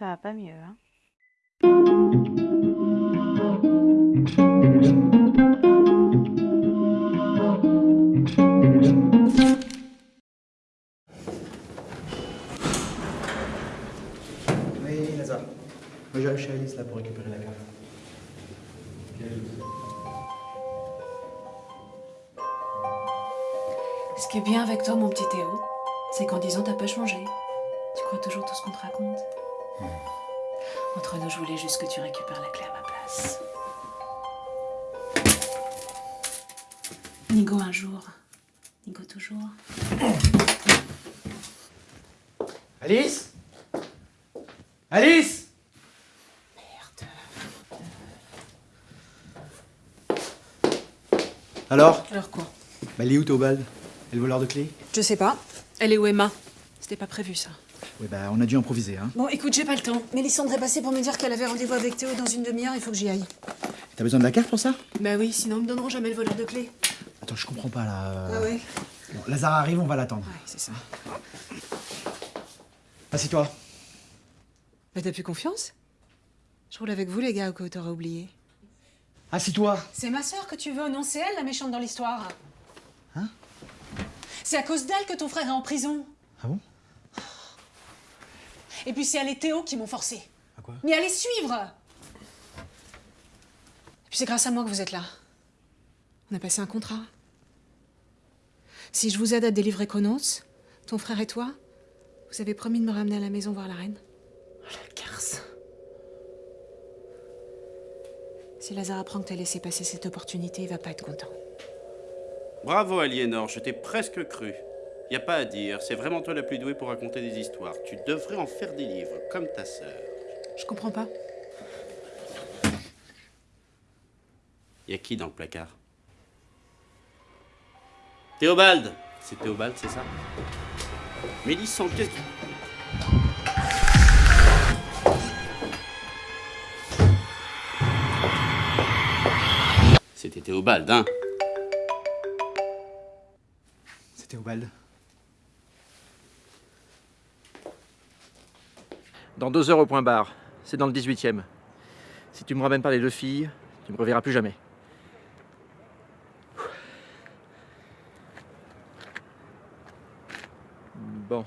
Ça va pas mieux, hein Oui, Lazare. Moi, j'arrive chez Alice là pour récupérer la carte. Ce qui est bien avec toi, mon petit Théo, c'est qu'en disant t'as pas changé. Tu crois toujours tout ce qu'on te raconte. Entre nous, je voulais juste que tu récupères la clé à ma place. Nigo un jour, Nigo toujours. Alice! Alice! Alors? Alors quoi? Bah, elle est où Théobald Elle voleur de clés Je sais pas. Elle est où Emma? C'était pas prévu ça. Oui, bah, on a dû improviser, hein. Bon, écoute, j'ai pas le temps. Mélissandre est passée pour me dire qu'elle avait rendez-vous avec Théo dans une demi-heure, il faut que j'y aille. T'as besoin de la carte pour ça? Bah oui, sinon ils me donneront jamais le voleur de clés. Attends, je comprends pas là. Ah ouais Bon, Lazare arrive, on va l'attendre. Ouais, c'est ça. Assieds-toi. Bah t'as plus confiance? Je roule avec vous les gars ou que t'auras oublié Assis-toi C'est ma sœur que tu veux, non c'est elle la méchante dans l'histoire. Hein? C'est à cause d'elle que ton frère est en prison. Ah bon? Et puis c'est elle et Théo qui m'ont forcé. À quoi Mais allez suivre Et puis c'est grâce à moi que vous êtes là. On a passé un contrat. Si je vous aide à délivrer Chronos, ton frère et toi, vous avez promis de me ramener à la maison voir la reine. Oh la garce Si Lazare apprend que t'as laissé passer cette opportunité, il va pas être content. Bravo Aliénor, je t'ai presque cru. Y a pas à dire, c'est vraiment toi la plus douée pour raconter des histoires. Tu devrais en faire des livres, comme ta sœur. Je comprends pas. Y a qui dans le placard? Théobald C'est Théobald, c'est ça? Mélissandre, qu'est-ce que... C'était Théobald, hein? C'est Théobald. Dans deux heures au point barre. C'est dans le 18e. Si tu me ramènes pas les deux filles, tu me reverras plus jamais. Bon.